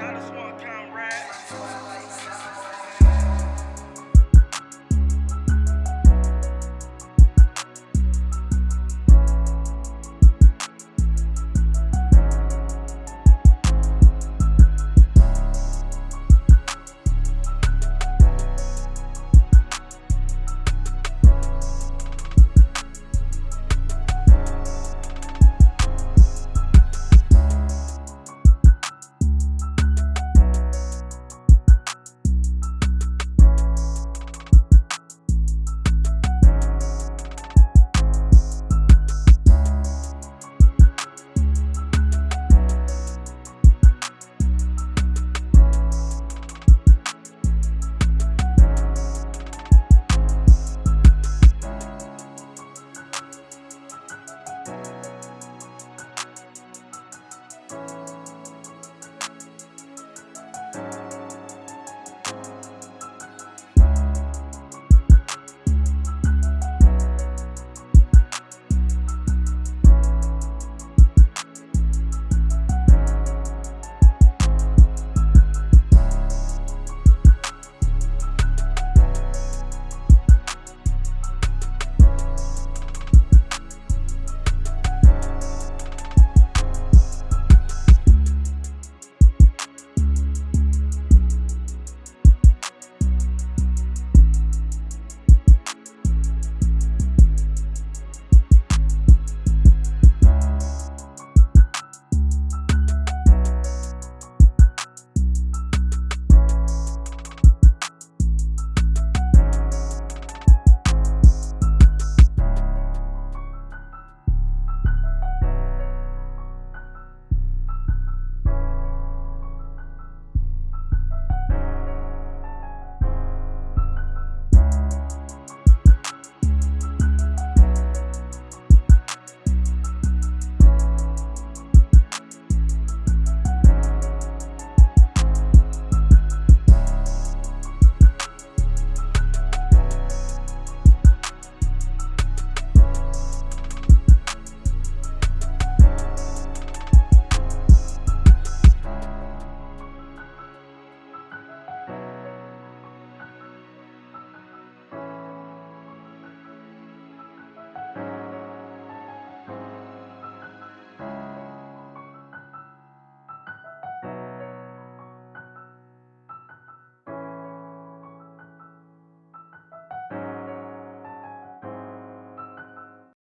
Dinosaur time.